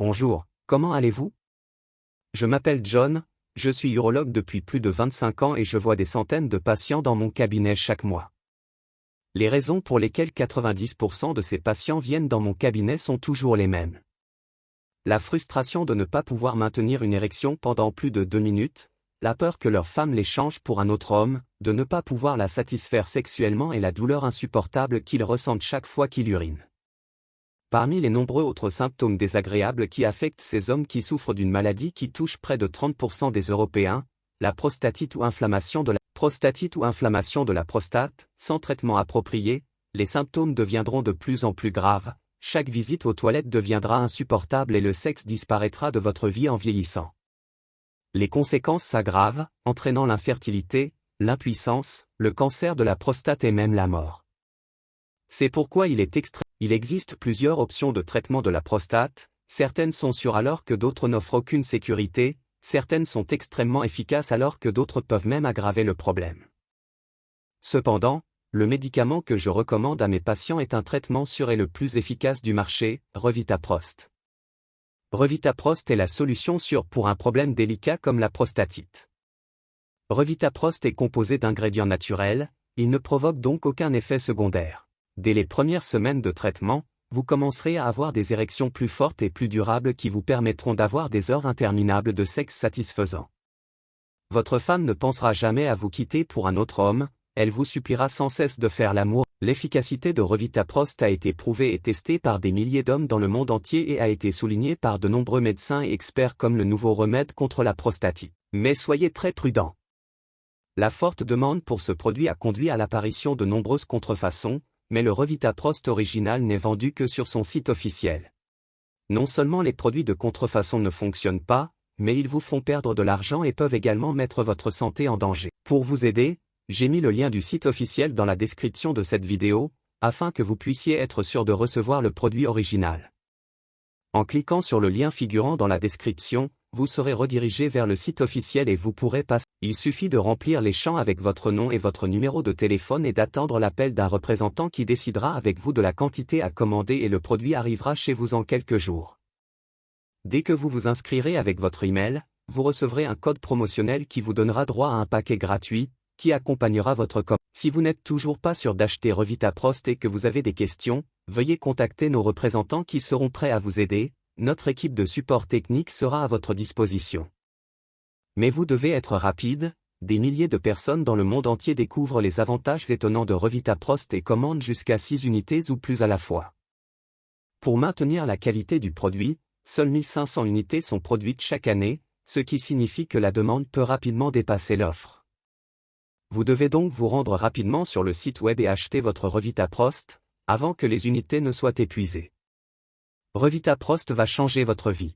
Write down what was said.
Bonjour, comment allez-vous? Je m'appelle John, je suis urologue depuis plus de 25 ans et je vois des centaines de patients dans mon cabinet chaque mois. Les raisons pour lesquelles 90% de ces patients viennent dans mon cabinet sont toujours les mêmes. La frustration de ne pas pouvoir maintenir une érection pendant plus de deux minutes, la peur que leur femme les change pour un autre homme, de ne pas pouvoir la satisfaire sexuellement et la douleur insupportable qu'ils ressentent chaque fois qu'ils urinent. Parmi les nombreux autres symptômes désagréables qui affectent ces hommes qui souffrent d'une maladie qui touche près de 30% des Européens, la prostatite ou inflammation de la prostatite ou inflammation de la prostate, sans traitement approprié, les symptômes deviendront de plus en plus graves, chaque visite aux toilettes deviendra insupportable et le sexe disparaîtra de votre vie en vieillissant. Les conséquences s'aggravent, entraînant l'infertilité, l'impuissance, le cancer de la prostate et même la mort. C'est pourquoi il est extrêmement il existe plusieurs options de traitement de la prostate, certaines sont sûres alors que d'autres n'offrent aucune sécurité, certaines sont extrêmement efficaces alors que d'autres peuvent même aggraver le problème. Cependant, le médicament que je recommande à mes patients est un traitement sûr et le plus efficace du marché, Revitaprost. Revitaprost est la solution sûre pour un problème délicat comme la prostatite. Revitaprost est composé d'ingrédients naturels, il ne provoque donc aucun effet secondaire. Dès les premières semaines de traitement, vous commencerez à avoir des érections plus fortes et plus durables qui vous permettront d'avoir des heures interminables de sexe satisfaisant. Votre femme ne pensera jamais à vous quitter pour un autre homme, elle vous suppliera sans cesse de faire l'amour. L'efficacité de Revitaprost a été prouvée et testée par des milliers d'hommes dans le monde entier et a été soulignée par de nombreux médecins et experts comme le nouveau remède contre la prostatite. Mais soyez très prudents. La forte demande pour ce produit a conduit à l'apparition de nombreuses contrefaçons, mais le Revitaprost original n'est vendu que sur son site officiel. Non seulement les produits de contrefaçon ne fonctionnent pas, mais ils vous font perdre de l'argent et peuvent également mettre votre santé en danger. Pour vous aider, j'ai mis le lien du site officiel dans la description de cette vidéo, afin que vous puissiez être sûr de recevoir le produit original. En cliquant sur le lien figurant dans la description, vous serez redirigé vers le site officiel et vous pourrez passer. Il suffit de remplir les champs avec votre nom et votre numéro de téléphone et d'attendre l'appel d'un représentant qui décidera avec vous de la quantité à commander et le produit arrivera chez vous en quelques jours. Dès que vous vous inscrirez avec votre email, vous recevrez un code promotionnel qui vous donnera droit à un paquet gratuit, qui accompagnera votre commande. Si vous n'êtes toujours pas sûr d'acheter Revita Prost et que vous avez des questions, veuillez contacter nos représentants qui seront prêts à vous aider, notre équipe de support technique sera à votre disposition. Mais vous devez être rapide, des milliers de personnes dans le monde entier découvrent les avantages étonnants de Revitaprost et commandent jusqu'à 6 unités ou plus à la fois. Pour maintenir la qualité du produit, seules 1500 unités sont produites chaque année, ce qui signifie que la demande peut rapidement dépasser l'offre. Vous devez donc vous rendre rapidement sur le site web et acheter votre Revitaprost, avant que les unités ne soient épuisées. Revitaprost va changer votre vie.